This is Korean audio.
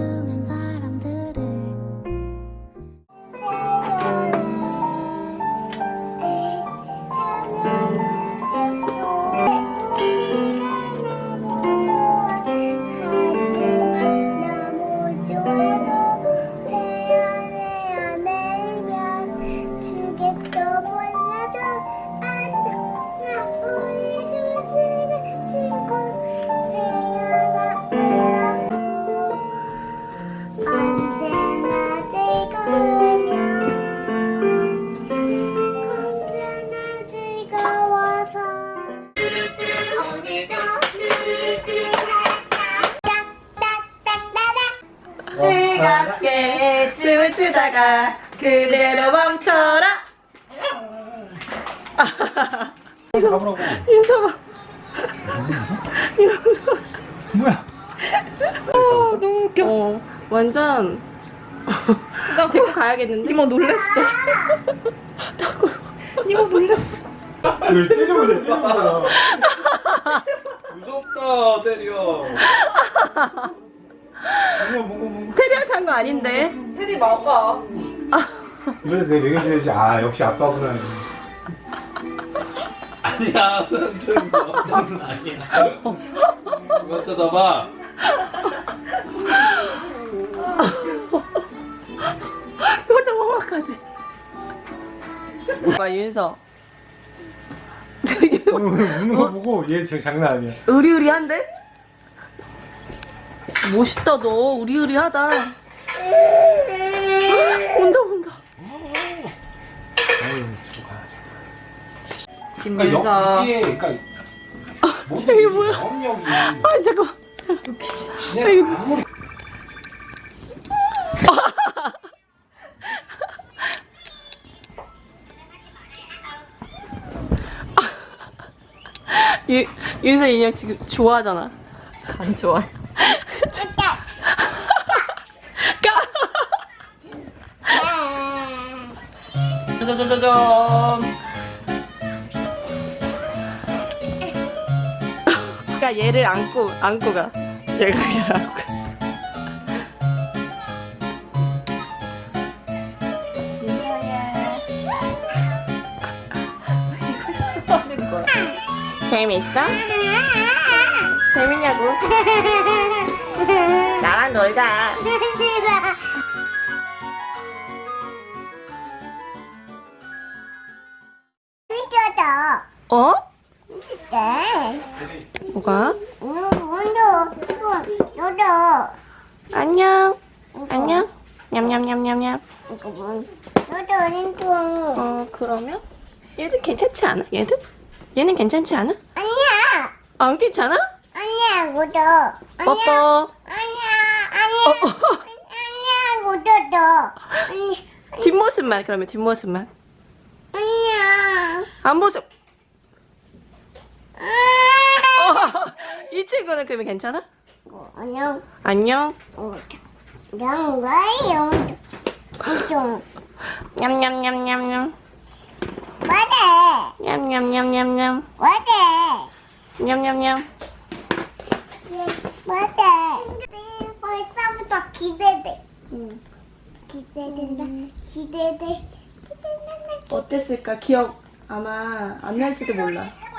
소중한 사람들 추다가 그대로 멈춰라 가보라고. 윤서봐 윤서 뭐야? 어, 너무 웃겨 어, 완전 나 데리고 가야겠는데 이모 놀랬어 이모 놀랬어 이걸 찔러보자, 찔러보자. 무섭다, 때려. 뭔가, 뭔가, 뭔가. 테리얼 탄거 아닌데 막아. 이번에 내가 매겨줘야지. 아, 역시 아빠구나. 아니야, 아니야. 이거 쳐다봐. 표정 험악하지 오빠 윤서 되게 우는 거 보고 얘 지금 장난 아니야. 의리의리한데? 멋있다 너 의리의리하다 온다 온다 아유. 그러니까 김민서 영, 이게, 그러니까. 저게 뭐야? 영역이. 아이 잠깐만 진짜 아무리. 유, 윤서 인형 지금 좋아하잖아 안 좋아해 짜자자자잔 그러니까 얘를 안고 안고 가. 얘가 얘를 안고. 가 재밌어? 재밌냐고? 나랑 놀자 어? 네. 뭐가? 너도 안녕. 안녕. 냠냠냠냠냠. 링크 어 그러면? 얘는 괜찮지 않아? 얘는? 얘는 괜찮지 않아? 아니야. 안 괜찮아? 아니야 너도 뽀뽀. 아니야 아니야. 아니야 너도. 아니. 뒷모습만 그러면 뒷모습만. 아니야. 앞모습 어, 이 친구는 그러면 괜찮아? 안녕. 안녕. 양가요? 좀. 냠냠냠냠냠. 뭐래? 냠냠냠냠냠. 뭐래? 냠냠냠. 뭐래? 벌써부터 기대돼. 기대된다. 기대돼. 기대된다. 어땠을까? 기억 아마 안 날지도 몰라